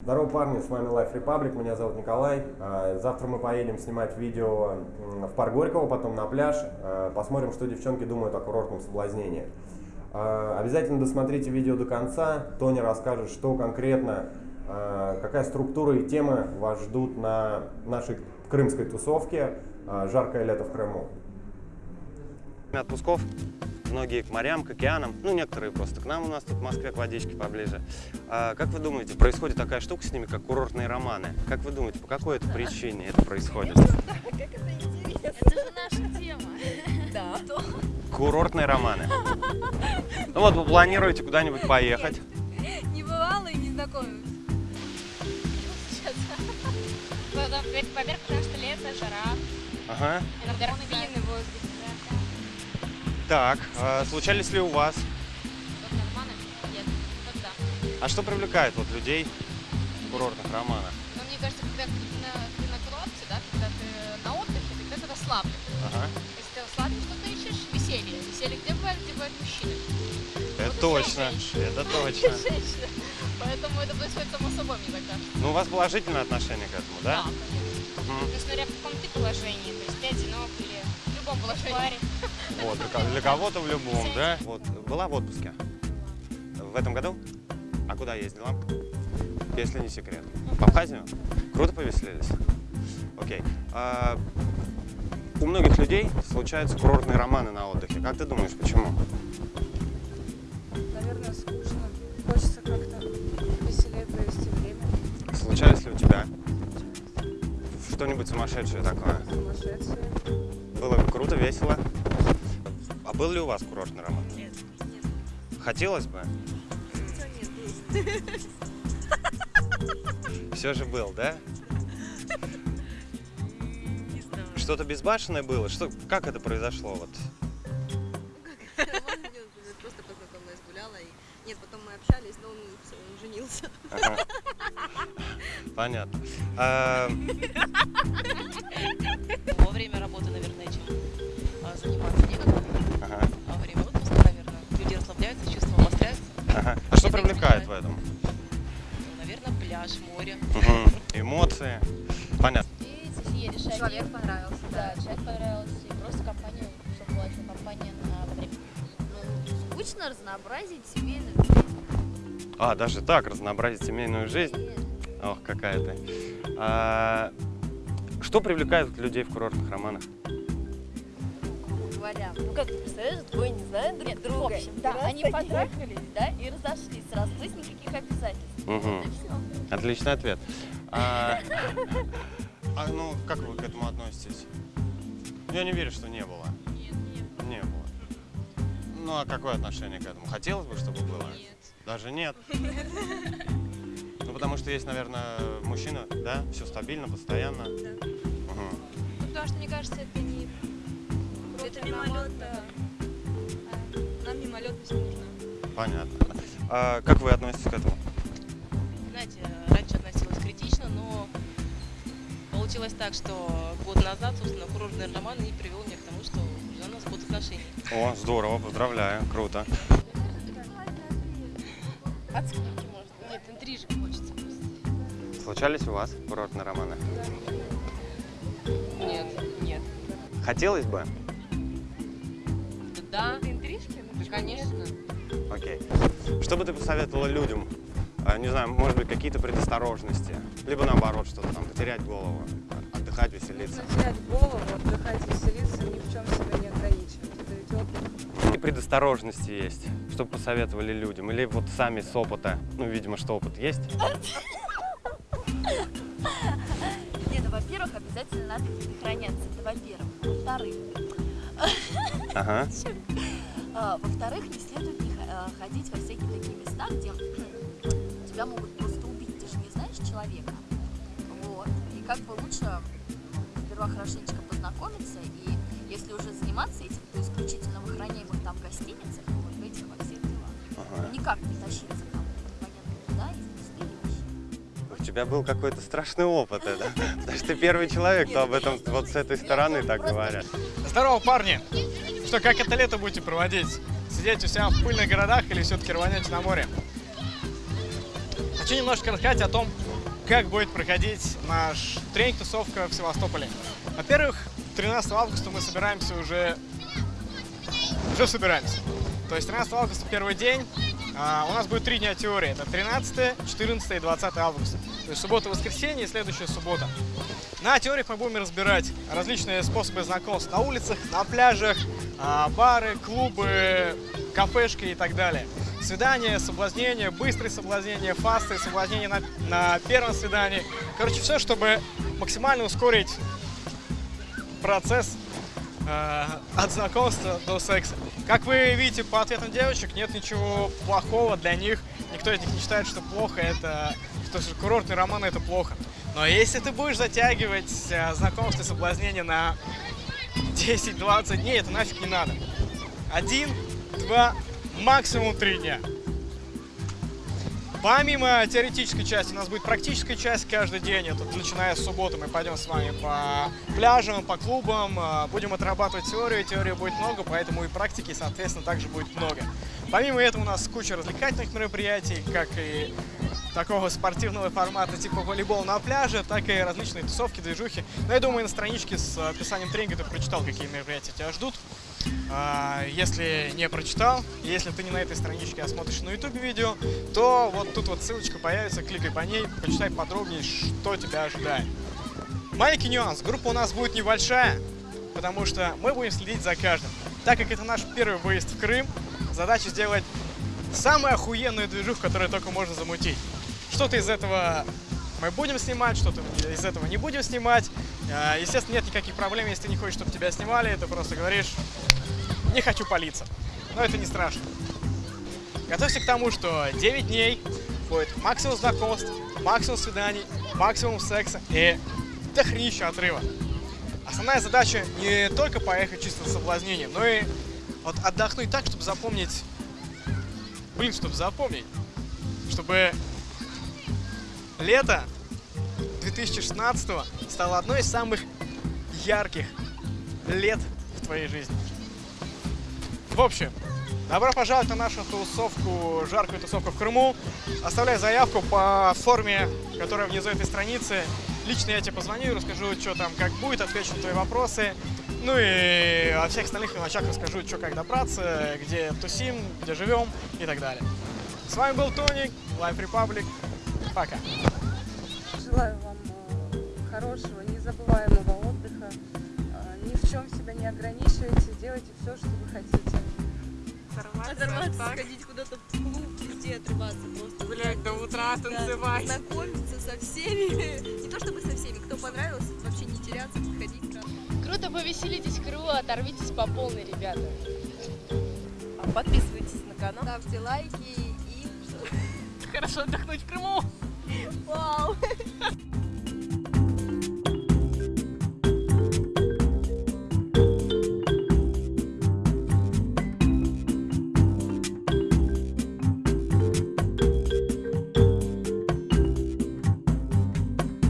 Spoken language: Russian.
Здорово, парни, с вами Life Republic, меня зовут Николай. А, Завтра мы поедем снимать видео в парк Горького, потом на пляж. А, Посмотрим, что девчонки думают о курортном соблазнении. А, Обязательно досмотрите видео до конца. Тоня расскажет, что конкретно, какая структура и темы вас ждут на нашей крымской тусовке «Жаркое лето в Крыму». Отпусков. Многие к морям, к океанам, ну некоторые просто к нам у нас тут в Москве к водичке поближе. А как вы думаете, происходит такая штука с ними, как курортные романы? Как вы думаете, по какой это причине это происходит? Это же наша тема. Да. Курортные романы. Ну вот вы планируете куда-нибудь поехать. Не бывало и не знакомилась. Сейчас. Во-первых, потому что лето, жара. Ага. Иногда пьяный воздух. Так, а случались ли у вас? Нет. А что привлекает вот людей в курортных романах? Ну, мне кажется, когда ты на, ты на курорте, да, когда ты на отдыхе, ты расслаблен. Ага. Если ты расслаблен, то ты ищешь веселье. Веселье где бывает? Где бывают мужчины? Это Вот точно, это точно. Поэтому это происходит само собой, мне так кажется. Ну у вас положительное отношение к этому, да? конечно. Мгм. Ну, смотря в каком ты положении. То есть ты одинок или в любом положении. Вот, для ко- для кого-то в любом, да? Вот, была в отпуске? В этом году? А куда ездила? Если не секрет. В Абхазию? Круто повеселились? Окей. А, у многих людей случаются курортные романы на отдыхе. Как ты думаешь, почему? Наверное, скучно. Хочется как-то веселее провести время. Случались ли у тебя что-нибудь сумасшедшее такое? Сумасшедшие. Было круто, весело? Был ли у вас курортный роман? Нет. Хотелось бы? нет, Все же был, да? Не знаю. Что-то безбашенное было? Что, как это произошло? Вот? Просто познакомилась, гуляла. И... Нет, потом мы общались, но он, он женился. Ага. Понятно. А, Во время работы, наверное, чем а, заниматься некогда. Привлекает в этом? Ну, наверное, пляж, море. Мгм. Эмоции. Понятно. И один. Человек понравился, Да, человек понравился. И просто компания, чтобы была еще компания на время. Ну, скучно разнообразить семейную жизнь. А, даже так, разнообразить семейную жизнь. Ох, какая ты. А, что привлекает людей в курортных романах? Ну как ты представляешь, двое не знают друг друга. В общем, да, они потрахались, да, и разошлись сразу. То есть никаких обязательств. Все. Отличный ответ. А, а, ну, как вы к этому относитесь? Я не верю, что не было. Нет, нет. Не было. Ну, а какое отношение к этому? Хотелось бы, чтобы было? Нет. Даже нет. Ну, потому что есть, наверное, мужчина, да, все стабильно, постоянно. Мгм. Ну, потому что, мне кажется, это не... Это да. Нам мимолетность нужна. Понятно. А как вы относитесь к этому? Знаете, раньше относилась критично, но получилось так, что год назад, собственно, курортный роман и привел меня к тому, что уже у нас год отношений. О, здорово, поздравляю, круто. От скуки, может. Нет, интрижек хочется просто. Случались у вас курортные романы? Нет, нет. Хотелось бы? Да, Интрижки? Ну, да, конечно. Окей. Что бы ты посоветовала людям? А, Не знаю, может быть, какие-то предосторожности? Либо наоборот, что-то там, потерять голову, отдыхать, веселиться. Нужно терять голову, отдыхать, веселиться, ни в чем себя не ограничивать. Это ведь отдых. Какие предосторожности есть? Что бы посоветовали людям? Или вот сами с опыта? Ну, видимо, что опыт есть. Нет, ну, во-первых, обязательно надо предохраняться. Это во-первых. Во-вторых, Ага. во-вторых, не следует не а, ходить во всякие такие места, где тебя могут просто убить. Ты же не знаешь человека. Вот. И как бы лучше сперва хорошенечко познакомиться, и если уже заниматься этим, то исключительно в охраняемых там гостиницах, вот в этих во всех делах. ага. Никак не тащиться там непонятно куда и. У тебя был какой-то страшный опыт, да? Потому что ты первый человек, кто об этом вот с этой стороны так говорят. Здорово, парни! Что, как это лето будете проводить? Сидеть у себя в пыльных городах или все-таки рванете на море? Хочу немножко рассказать о том, как будет проходить наш тренинг-тусовка в Севастополе. Во-первых, 13 августа мы собираемся уже... Уже собираемся. То есть 13 августа первый день. А, у нас будет три дня теории. Это 13, 14 и 20 августа. То есть суббота, воскресенье и следующая суббота. На теориях мы будем разбирать различные способы знакомств на улицах, на пляжах, а, бары, клубы, кафешки и так далее. Свидания, соблазнения, быстрые соблазнения, фасты, соблазнения на, на первом свидании. Короче, все, чтобы максимально ускорить процесс э, от знакомства до секса. Как вы видите по ответам девочек, нет ничего плохого для них. Никто из них не считает, что плохо это, что курортный роман это плохо. Но если ты будешь затягивать э, знакомство и соблазнение на 10-20 дней, это нафиг не надо. Один, два, максимум три дня. Помимо теоретической части, у нас будет практическая часть каждый день. Это начиная с субботы мы пойдем с вами по пляжам, по клубам, э, будем отрабатывать теорию. Теории будет много, поэтому и практики, соответственно, также будет много. Помимо этого у нас куча развлекательных мероприятий, как и такого спортивного формата типа волейбол на пляже, так и различные тусовки, движухи. Но я думаю, на страничке с описанием тренинга ты прочитал, какие мероприятия тебя ждут. А, Если не прочитал, если ты не на этой страничке, а смотришь на YouTube видео, то вот тут вот ссылочка появится, кликай по ней, почитай подробнее, что тебя ожидает. Маленький нюанс, группа у нас будет небольшая, потому что мы будем следить за каждым. Так как это наш первый выезд в Крым, задача сделать самую охуенную движуху, которую только можно замутить. Что-то из этого мы будем снимать, что-то из этого не будем снимать. А, Естественно, нет никаких проблем, если ты не хочешь, чтобы тебя снимали, ты просто говоришь, не хочу палиться. Но это не страшно. Готовься к тому, что 9 дней будет максимум знакомств, максимум свиданий, максимум секса и дохренища отрыва. Основная задача не только поехать чисто на соблазнение, но и вот отдохнуть так, чтобы запомнить, блин, чтобы запомнить, чтобы лето 2016 стало одной из самых ярких лет в твоей жизни. В общем, добро пожаловать на нашу тусовку, жаркую тусовку в Крыму. Оставляй заявку по форме, которая внизу этой страницы. Лично я тебе позвоню расскажу, что там, как будет, отвечу на твои вопросы. Ну и о всех остальных мелочах расскажу, что как добраться, где тусим, где живем и так далее. С вами был Тони, Life Republic. Пока. Желаю вам э, хорошего, незабываемого отдыха. Э, Ни в чем себя не ограничивайте, делайте все, что вы хотите. Оторваться, сходить куда-то в клуб, везде отрываться просто. Гулять до утра, танцевать. Знакомиться со всеми. Не то чтобы со всеми, кто понравился, вообще не теряться, подходить. Круто повеселитесь, круто, оторвитесь по полной, ребята. Подписывайтесь на канал. Ставьте лайки. Хорошо отдохнуть в Крыму. Вау!